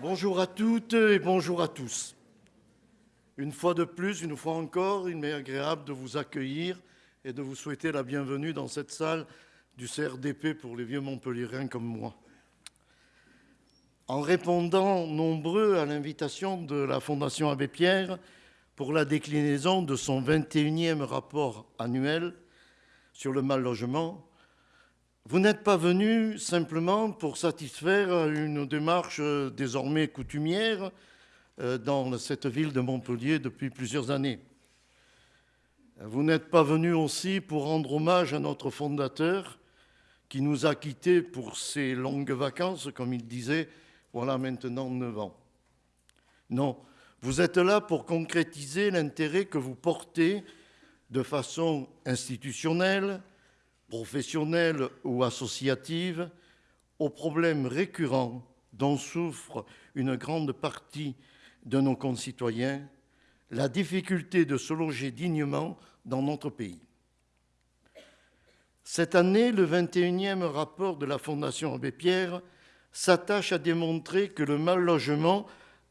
Bonjour à toutes et bonjour à tous. Une fois de plus, une fois encore, il m'est agréable de vous accueillir et de vous souhaiter la bienvenue dans cette salle du CRDP pour les vieux Montpelliérains comme moi. En répondant nombreux à l'invitation de la Fondation Abbé Pierre pour la déclinaison de son 21e rapport annuel sur le mal logement, vous n'êtes pas venu simplement pour satisfaire une démarche désormais coutumière dans cette ville de Montpellier depuis plusieurs années. Vous n'êtes pas venu aussi pour rendre hommage à notre fondateur qui nous a quittés pour ses longues vacances, comme il disait, voilà maintenant neuf ans. Non, vous êtes là pour concrétiser l'intérêt que vous portez de façon institutionnelle, professionnelle ou associative aux problèmes récurrents dont souffre une grande partie de nos concitoyens, la difficulté de se loger dignement dans notre pays. Cette année, le 21e rapport de la Fondation Abbé Pierre s'attache à démontrer que le mal logement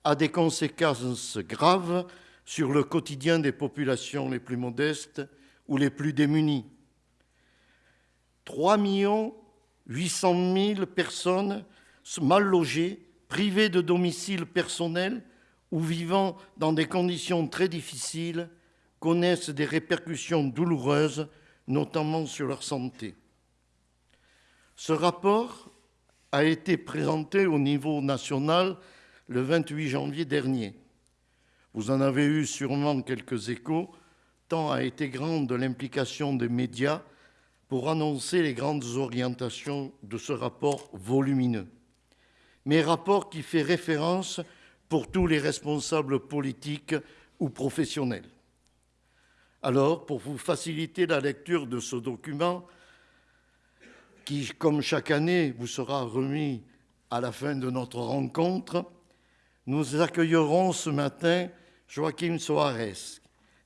a des conséquences graves sur le quotidien des populations les plus modestes ou les plus démunies 3 800 000 personnes mal logées, privées de domicile personnel ou vivant dans des conditions très difficiles connaissent des répercussions douloureuses, notamment sur leur santé. Ce rapport a été présenté au niveau national le 28 janvier dernier. Vous en avez eu sûrement quelques échos, tant a été grande l'implication des médias pour annoncer les grandes orientations de ce rapport volumineux, mais rapport qui fait référence pour tous les responsables politiques ou professionnels. Alors, pour vous faciliter la lecture de ce document, qui, comme chaque année, vous sera remis à la fin de notre rencontre, nous accueillerons ce matin Joaquim Soares,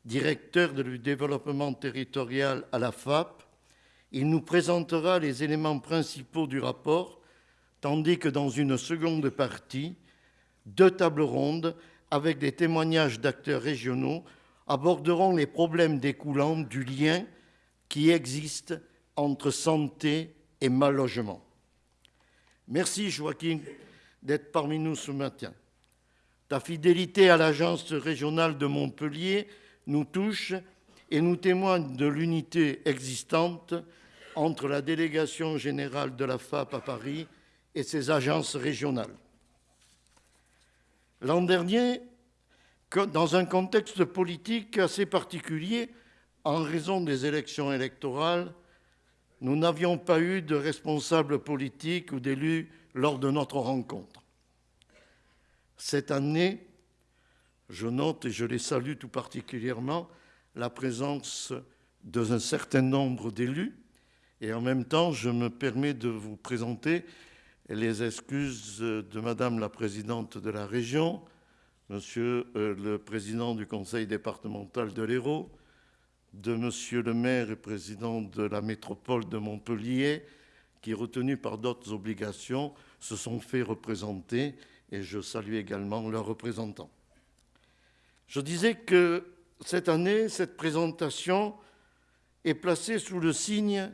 directeur du développement territorial à la FAP, il nous présentera les éléments principaux du rapport, tandis que dans une seconde partie, deux tables rondes avec des témoignages d'acteurs régionaux aborderont les problèmes découlant du lien qui existe entre santé et mal logement. Merci Joaquin d'être parmi nous ce matin. Ta fidélité à l'agence régionale de Montpellier nous touche et nous témoigne de l'unité existante entre la délégation générale de la FAP à Paris et ses agences régionales. L'an dernier, dans un contexte politique assez particulier, en raison des élections électorales, nous n'avions pas eu de responsables politiques ou d'élus lors de notre rencontre. Cette année, je note et je les salue tout particulièrement la présence d'un certain nombre d'élus et en même temps, je me permets de vous présenter les excuses de Madame la Présidente de la région, Monsieur euh, le Président du Conseil départemental de l'Hérault, de Monsieur le maire et président de la métropole de Montpellier, qui, retenus par d'autres obligations, se sont fait représenter, et je salue également leurs représentants. Je disais que cette année, cette présentation est placée sous le signe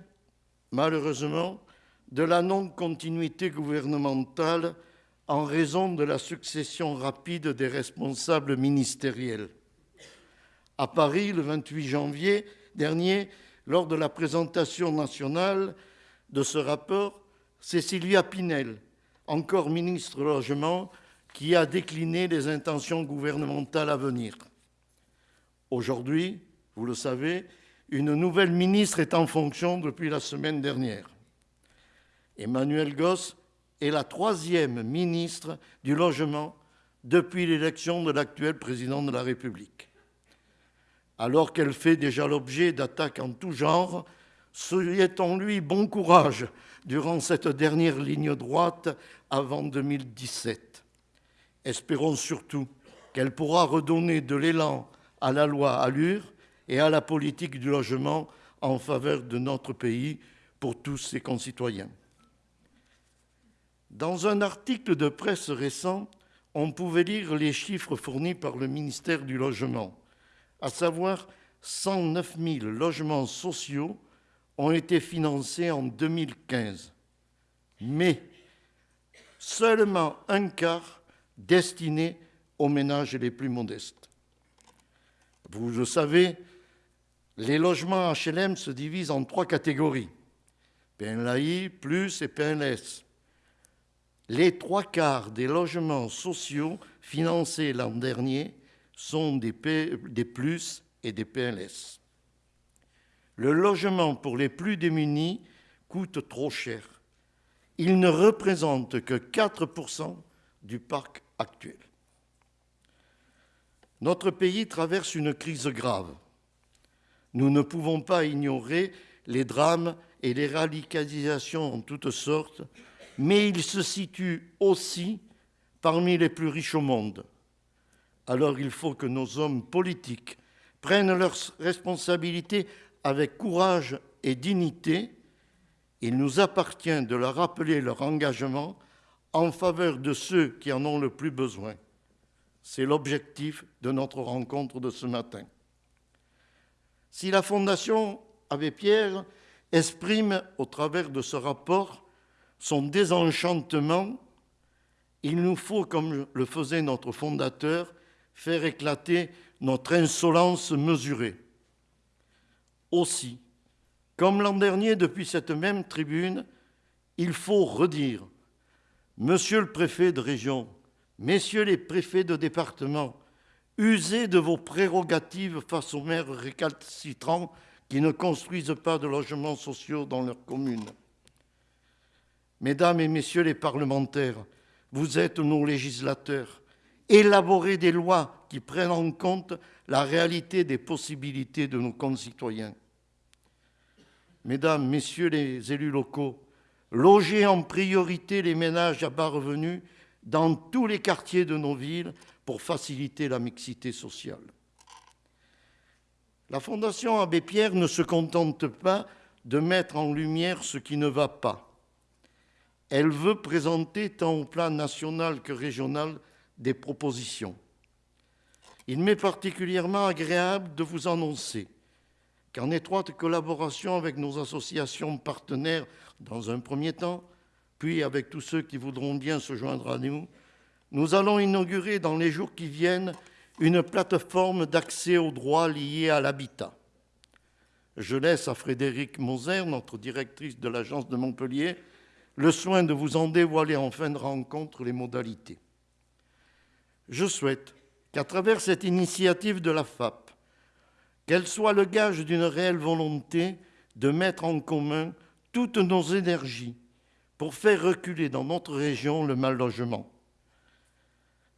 malheureusement, de la non-continuité gouvernementale en raison de la succession rapide des responsables ministériels. À Paris, le 28 janvier dernier, lors de la présentation nationale de ce rapport, c'est Sylvia Pinel, encore ministre Logement, qui a décliné les intentions gouvernementales à venir. Aujourd'hui, vous le savez, une nouvelle ministre est en fonction depuis la semaine dernière. Emmanuel Goss est la troisième ministre du Logement depuis l'élection de l'actuel président de la République. alors qu'elle fait déjà l'objet d'attaques en tout genre, souhaitons-lui bon courage durant cette dernière ligne droite avant 2017. Espérons surtout qu'elle pourra redonner de l'élan à la loi Allure et à la politique du logement en faveur de notre pays pour tous ses concitoyens. Dans un article de presse récent, on pouvait lire les chiffres fournis par le ministère du Logement, à savoir 109 000 logements sociaux ont été financés en 2015. Mais seulement un quart destiné aux ménages les plus modestes. Vous le savez, les logements HLM se divisent en trois catégories, PNLAI, plus et PNS. Les trois quarts des logements sociaux financés l'an dernier sont des, plus et des PLS. Le logement pour les plus démunis coûte trop cher. Il ne représente que 4% du parc actuel. Notre pays traverse une crise grave. Nous ne pouvons pas ignorer les drames et les radicalisations en toutes sortes, mais il se situe aussi parmi les plus riches au monde. Alors il faut que nos hommes politiques prennent leurs responsabilités avec courage et dignité. Il nous appartient de leur rappeler leur engagement en faveur de ceux qui en ont le plus besoin. C'est l'objectif de notre rencontre de ce matin. Si la Fondation Abbé Pierre exprime au travers de ce rapport son désenchantement, il nous faut, comme le faisait notre fondateur, faire éclater notre insolence mesurée. Aussi, comme l'an dernier depuis cette même tribune, il faut redire, Monsieur le préfet de région, Messieurs les préfets de département, usez de vos prérogatives face aux maires récalcitrants qui ne construisent pas de logements sociaux dans leurs communes. Mesdames et messieurs les parlementaires, vous êtes nos législateurs. Élaborez des lois qui prennent en compte la réalité des possibilités de nos concitoyens. Mesdames, messieurs les élus locaux, logez en priorité les ménages à bas revenus dans tous les quartiers de nos villes pour faciliter la mixité sociale. La Fondation Abbé Pierre ne se contente pas de mettre en lumière ce qui ne va pas. Elle veut présenter tant au plan national que régional des propositions. Il m'est particulièrement agréable de vous annoncer qu'en étroite collaboration avec nos associations partenaires dans un premier temps, puis avec tous ceux qui voudront bien se joindre à nous, nous allons inaugurer dans les jours qui viennent une plateforme d'accès aux droits liés à l'habitat. Je laisse à Frédéric Moser, notre directrice de l'agence de Montpellier, le soin de vous en dévoiler en fin de rencontre les modalités. Je souhaite qu'à travers cette initiative de la FAP, qu'elle soit le gage d'une réelle volonté de mettre en commun toutes nos énergies pour faire reculer dans notre région le mal logement.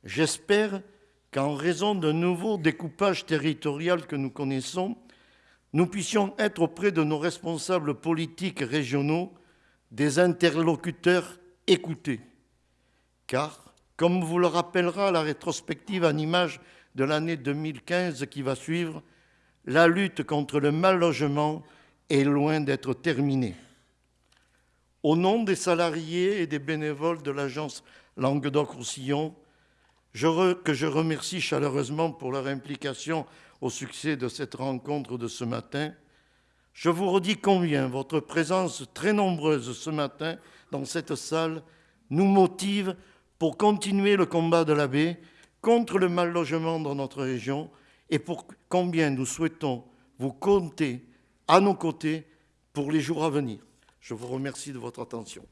J'espère qu'en raison d'un nouveau découpage territorial que nous connaissons, nous puissions être auprès de nos responsables politiques régionaux des interlocuteurs écoutés. Car, comme vous le rappellera la rétrospective en image de l'année 2015 qui va suivre, la lutte contre le mal logement est loin d'être terminée. Au nom des salariés et des bénévoles de l'agence Languedoc-Roussillon, que je remercie chaleureusement pour leur implication au succès de cette rencontre de ce matin, je vous redis combien votre présence très nombreuse ce matin dans cette salle nous motive pour continuer le combat de la baie contre le mal logement dans notre région et pour combien nous souhaitons vous compter à nos côtés pour les jours à venir. Je vous remercie de votre attention.